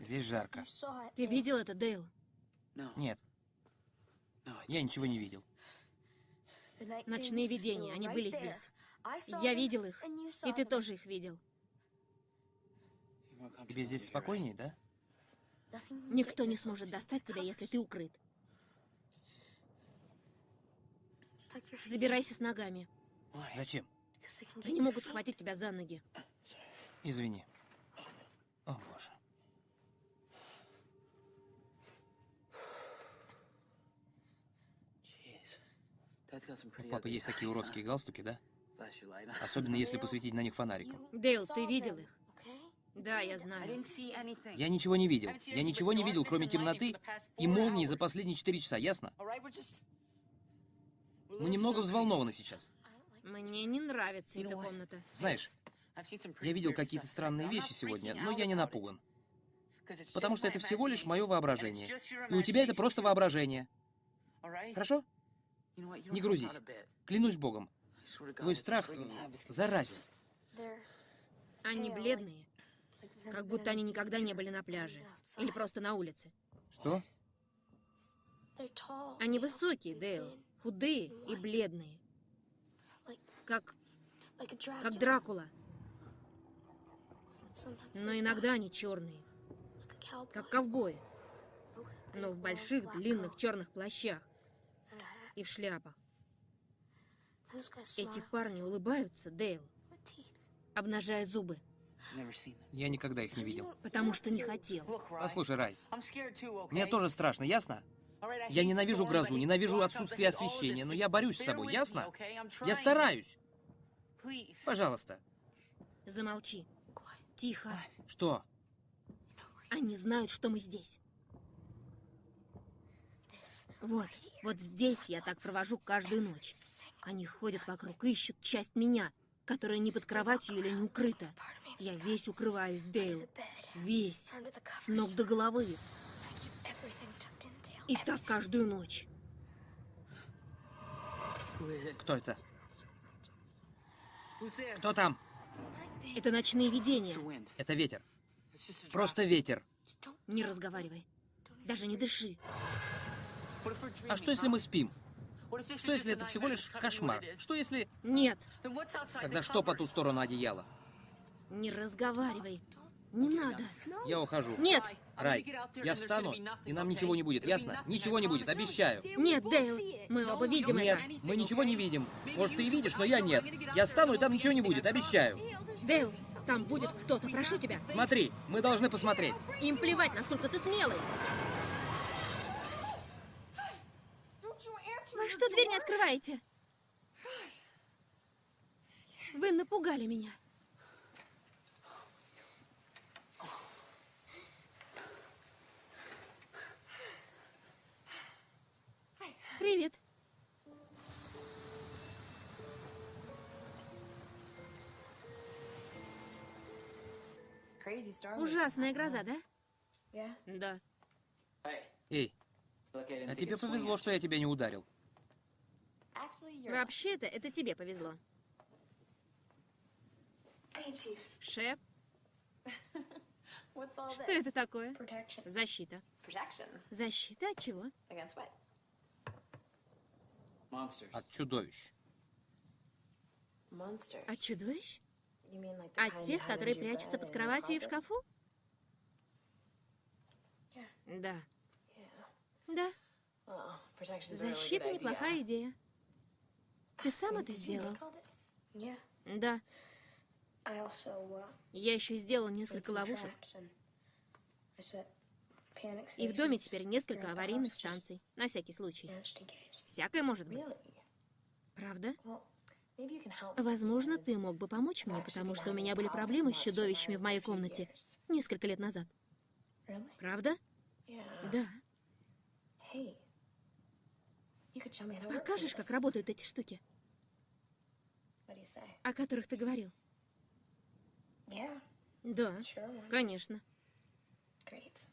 Здесь жарко. Ты видел это, Дейл? Нет, я ничего не видел. Ночные видения, они были здесь. Я видел их, и ты тоже их видел. Тебе здесь спокойнее, да? Никто не сможет достать тебя, если ты укрыт. Забирайся с ногами. Зачем? Они могут схватить тебя за ноги. Извини. О, боже. У папы есть такие уродские галстуки, да? Особенно если посветить на них фонариком. Дейл, ты видел их? Да, я знаю. Я ничего не видел. Я ничего не видел, кроме темноты и молнии за последние четыре часа, ясно? Мы немного взволнованы сейчас. Мне не нравится эта комната. Знаешь, я видел какие-то странные вещи сегодня, но я не напуган. Потому что это всего лишь мое воображение. И у тебя это просто воображение. Хорошо? Не грузись. Клянусь Богом. Твой страх э, заразен. Они бледные, как будто они никогда не были на пляже. Или просто на улице. Что? Они высокие, Дейл. Худые и бледные. Как, как Дракула. Но иногда они черные, как ковбои. Но в больших длинных черных плащах и в шляпах. Эти парни улыбаются, Дейл, обнажая зубы, Я никогда их не видел. потому что не хотел. Послушай, Рай, мне тоже страшно, ясно? Я ненавижу грозу, ненавижу отсутствие освещения, но я борюсь с собой, ясно? Я стараюсь. Пожалуйста. Замолчи. Тихо. Что? Они знают, что мы здесь. Вот, вот здесь я так провожу каждую ночь. Они ходят вокруг, ищут часть меня, которая не под кроватью или не укрыта. Я весь укрываюсь, Дейл. Весь. С ног до головы. И так каждую ночь. Кто это? Кто там? Это ночные видения. Это ветер. Просто ветер. Не разговаривай. Даже не дыши. А что, если мы спим? Что, если это всего лишь кошмар? Что, если... Нет, Тогда что по ту сторону одеяла? не разговаривай. Не надо. Я ухожу. Нет, Рай, я встану, и нам ничего не будет, ясно? Ничего не будет, обещаю. нет, Дейл. Мы оба видим Нет, это. мы ничего не видим. Может, ты и видишь, но я нет. Я встану, и там ничего не будет, обещаю. Дейл, там будет кто-то, прошу тебя. Смотри, мы должны посмотреть. Им плевать, насколько ты смелый. Вы что, дверь не открываете? Вы напугали меня. Привет. Ужасная гроза, да? Да. Эй, а тебе повезло, что я тебя не ударил. Вообще-то, это тебе повезло. Шеф, [LAUGHS] что это такое? Защита. Защита от чего? От чудовищ. От чудовищ? От тех, которые прячутся под кроватью и в шкафу? Да. Да, защита неплохая идея. Ты сам это сделал? Да. Я еще сделал несколько ловушек. И в доме теперь несколько аварийных станций. На всякий случай. Всякое может быть. Правда? Возможно, ты мог бы помочь мне, потому что у меня были проблемы с чудовищами в моей комнате несколько лет назад. Правда? Да. Покажешь, как работают эти штуки, о которых ты говорил? Да, конечно.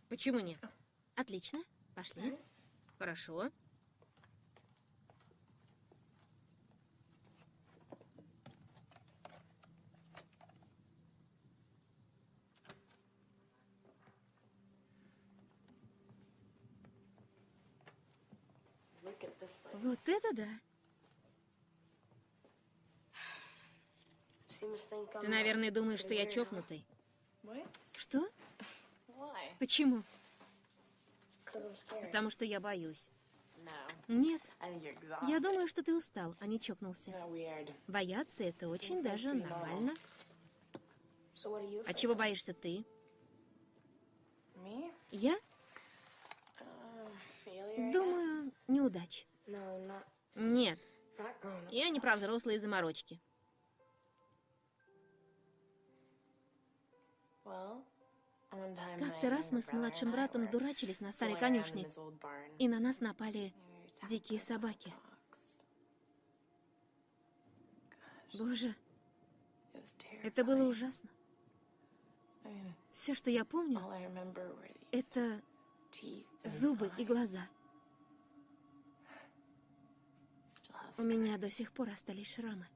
Почему нет? Отлично. Пошли. Хорошо. Вот это да. Ты, наверное, думаешь, что я чокнутый. Что? Почему? Потому что я боюсь. Нет, я думаю, что ты устал, а не чокнулся. Бояться это очень даже нормально. А чего боишься ты? Я? Думаю, неудач. Нет, я не про взрослые заморочки. Как-то раз мы с младшим братом дурачились на старой конюшне, и на нас напали дикие собаки. Боже, это было ужасно. Все, что я помню, это зубы и глаза. У меня до сих пор остались шрамы.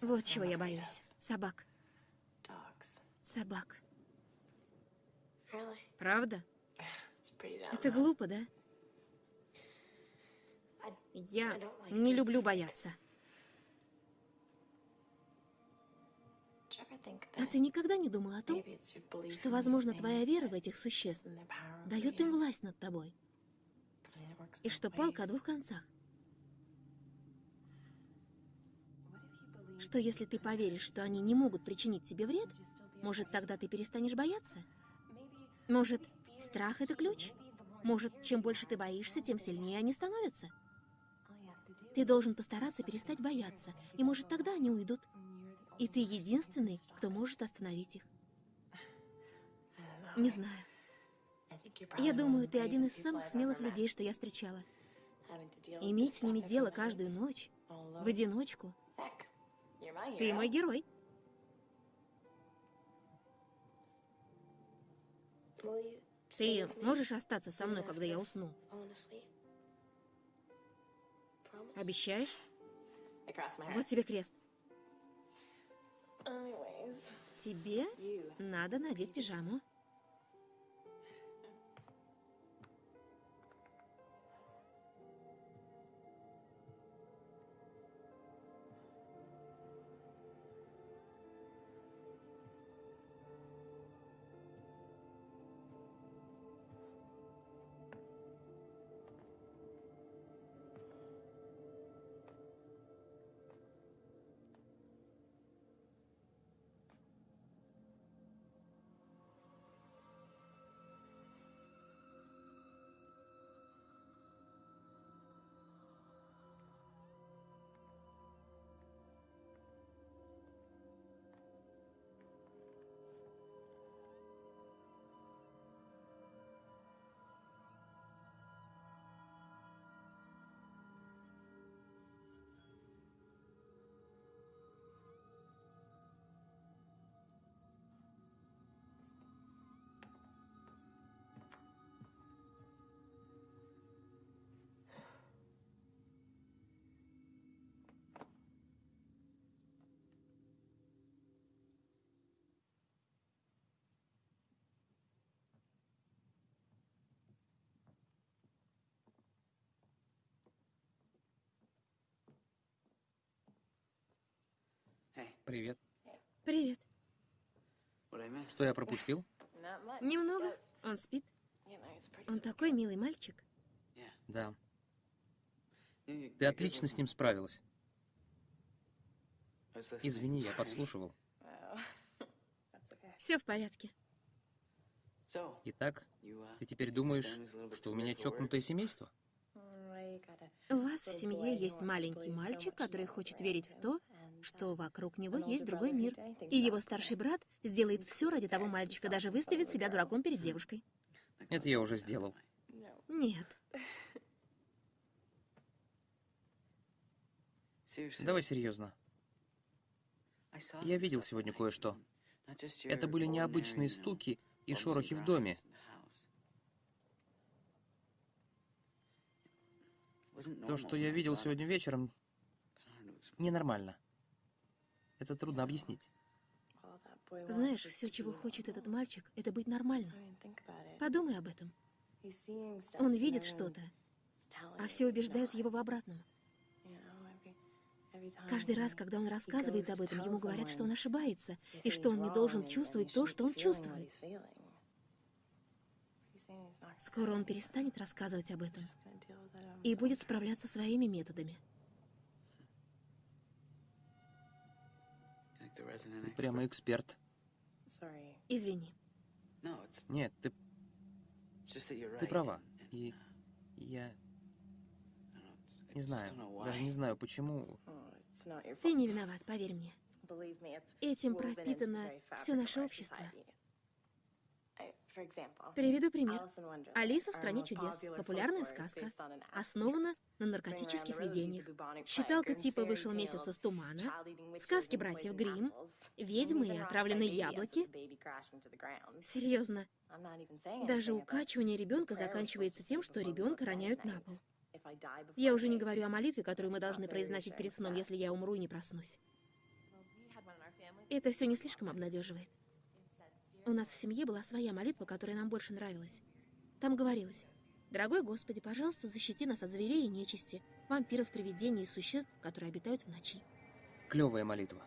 Вот чего я боюсь. Собак. Собак. Правда? [SIGHS] Это глупо, да? Я не люблю бояться. А ты никогда не думал о том, что, возможно, твоя вера в этих существ дает им власть над тобой? И что палка о двух концах? Что если ты поверишь, что они не могут причинить тебе вред, может, тогда ты перестанешь бояться? Может, страх — это ключ? Может, чем больше ты боишься, тем сильнее они становятся? Ты должен постараться перестать бояться, и может, тогда они уйдут. И ты единственный, кто может остановить их. Не знаю. Я думаю, ты один из самых смелых людей, что я встречала. Иметь с ними дело каждую ночь, в одиночку. Ты мой герой. Ты можешь остаться со мной, когда я усну? Обещаешь? Вот тебе крест. Тебе надо надеть пижаму. Привет. Привет. Что я пропустил? Немного. Он спит. Он такой милый мальчик. Да. Ты отлично с ним справилась. Извини, я подслушивал. Все в порядке. Итак, ты теперь думаешь, что у меня чокнутое семейство? У вас в семье есть маленький мальчик, который хочет верить в то, что вокруг него есть другой мир. И его старший брат сделает все ради того мальчика, даже выставит себя дураком перед девушкой. Это я уже сделал. Нет. Давай серьезно. Я видел сегодня кое-что. Это были необычные стуки и шорохи в доме. То, что я видел сегодня вечером, ненормально. Это трудно объяснить. Знаешь, все, чего хочет этот мальчик, это быть нормальным. Подумай об этом. Он видит что-то, а все убеждают его в обратном. Каждый раз, когда он рассказывает об этом, ему говорят, что он ошибается, и что он не должен чувствовать то, что он чувствует. Скоро он перестанет рассказывать об этом и будет справляться своими методами. Ты прямо эксперт. Извини. Нет, ты, ты права. И я не знаю, даже не знаю почему. Ты не виноват, поверь мне. Этим пропитано все наше общество. Приведу пример. «Алиса в стране чудес» — популярная сказка, основана на наркотических видениях. Считалка типа «Вышел месяц из тумана», сказки братьев Гримм, «Ведьмы и отравленные яблоки». Серьезно. Даже укачивание ребенка заканчивается тем, что ребенка роняют на пол. Я уже не говорю о молитве, которую мы должны произносить перед сном, если я умру и не проснусь. Это все не слишком обнадеживает. У нас в семье была своя молитва, которая нам больше нравилась. Там говорилось, «Дорогой Господи, пожалуйста, защити нас от зверей и нечисти, вампиров, привидений и существ, которые обитают в ночи». Клевая молитва.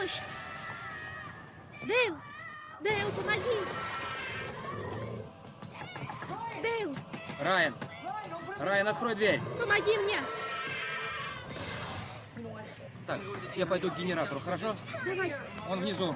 Помощь! Дейл! Дейл, помоги! Дейл, Райан! Райан, открой дверь! помоги мне! Так, я пойду к генератору, хорошо? Давай, Он внизу.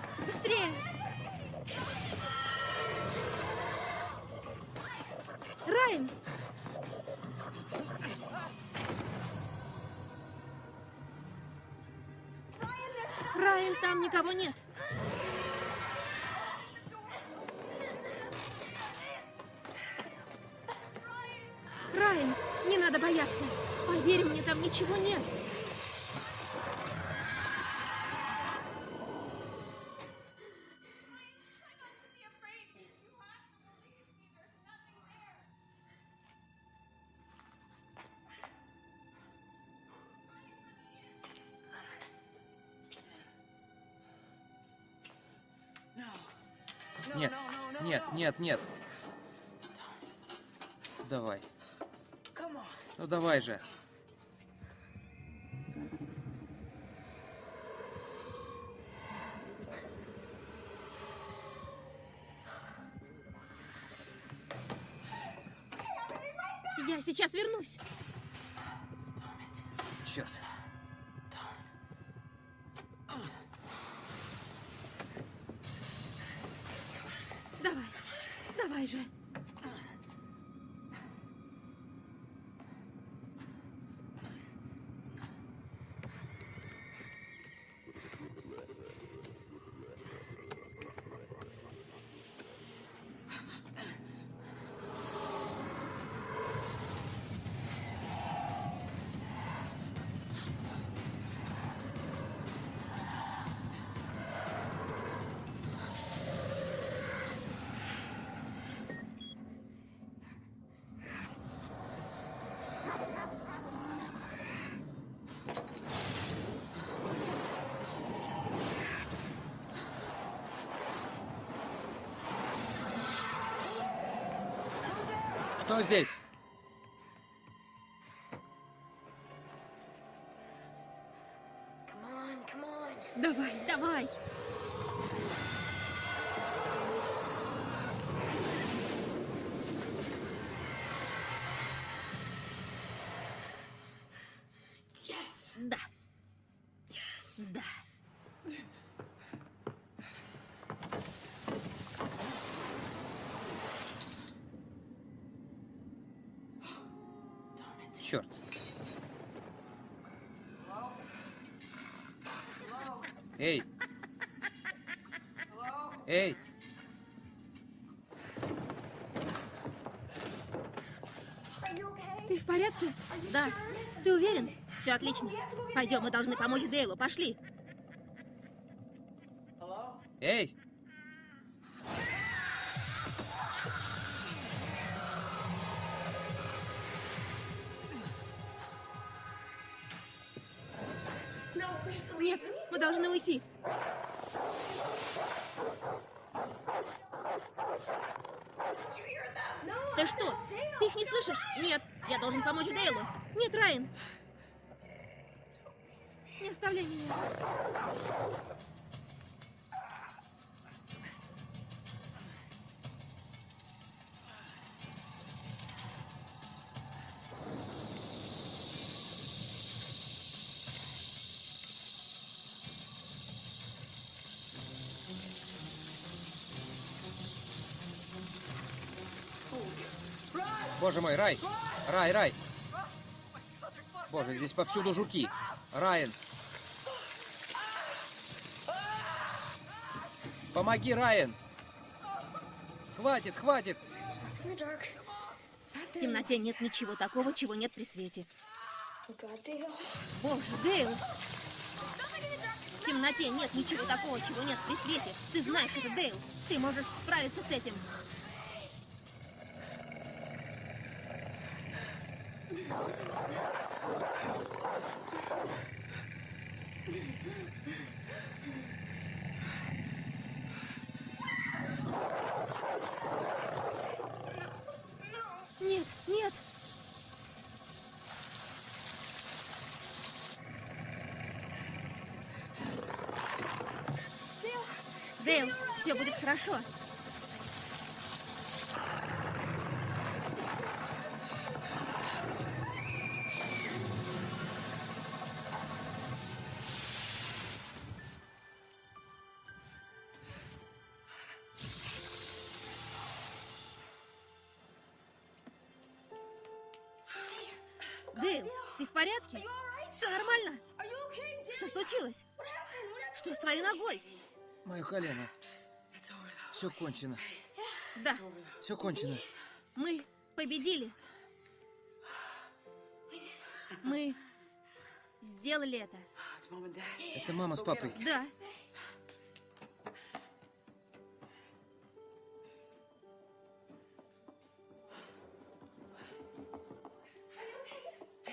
Нет, нет. Давай. Ну давай же. Я сейчас вернусь. Здесь? Эй! Эй! Ты в порядке? Да. Ты уверен? Все отлично. Пойдем, мы должны помочь Дейлу. Пошли. Боже мой, Рай! Рай, Рай! Боже, здесь повсюду жуки. Райан! Помоги, Райан! Хватит, хватит! В темноте нет ничего такого, чего нет при свете. Боже, Дейл! В темноте нет ничего такого, чего нет при свете. Ты знаешь это, Дейл. Ты можешь справиться с этим. Нет, нет. Дейл, все будет хорошо. Ногой? Мое колено. Все кончено. Да, Все кончено. мы победили. Мы сделали это. Это мама с папой. Да.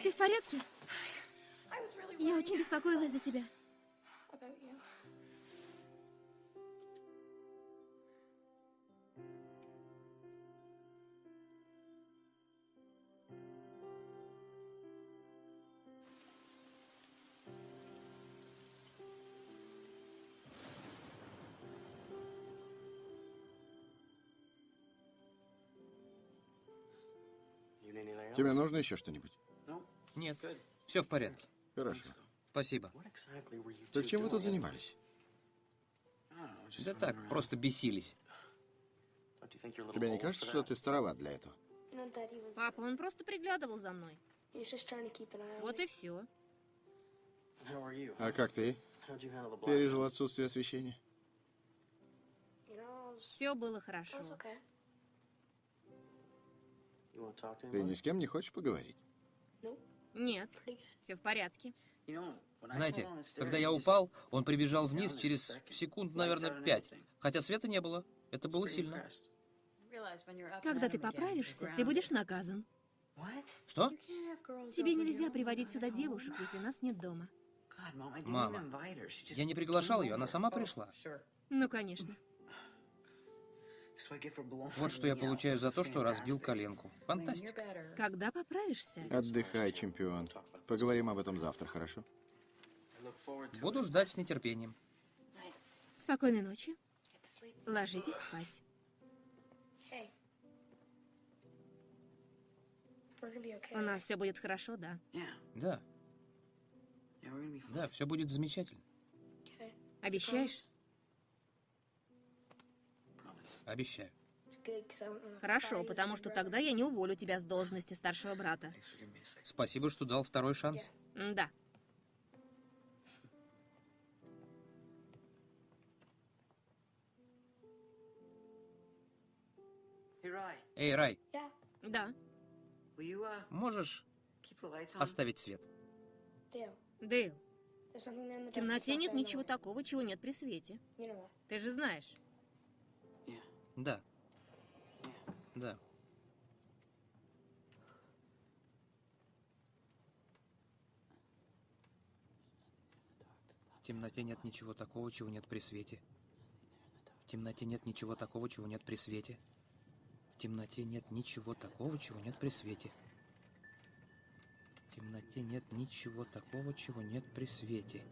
Ты в порядке? Я очень беспокоилась за тебя. Тебе нужно еще что-нибудь? Нет, все в порядке. Хорошо. Спасибо. Так чем вы тут занимались? Да так, просто бесились. Тебе не кажется, что ты староват для этого? Папа, он просто приглядывал за мной. Вот и все. А как ты? Пережил отсутствие освещения? Все было хорошо. Ты ни с кем не хочешь поговорить? Нет, все в порядке. Знаете, когда я упал, он прибежал вниз через секунд, наверное, пять. Хотя света не было. Это было сильно. Когда ты поправишься, ты будешь наказан. Что? Тебе нельзя приводить сюда девушек, если нас нет дома. Мама, я не приглашал ее, она сама пришла. Ну, конечно. Вот что я получаю за то, что разбил коленку. Фантастика. Когда поправишься? Отдыхай, чемпион. Поговорим об этом завтра, хорошо? Буду ждать с нетерпением. Спокойной ночи. Ложитесь спать. У нас все будет хорошо, да? Да, да, все будет замечательно. Обещаешь? Обещаю. Хорошо, потому что тогда я не уволю тебя с должности старшего брата. Спасибо, что дал второй шанс. Да. Эй, Рай, Да. можешь оставить свет? Дейл, в темноте нет ничего такого, чего нет при свете. Ты же знаешь. Да. Да. В темноте нет ничего такого, чего нет при свете. В темноте нет ничего такого, чего нет при свете. В темноте нет ничего такого, чего нет при свете. В темноте нет ничего такого, чего нет при свете.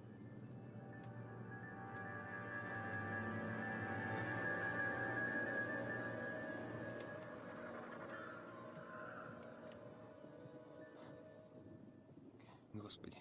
Господи.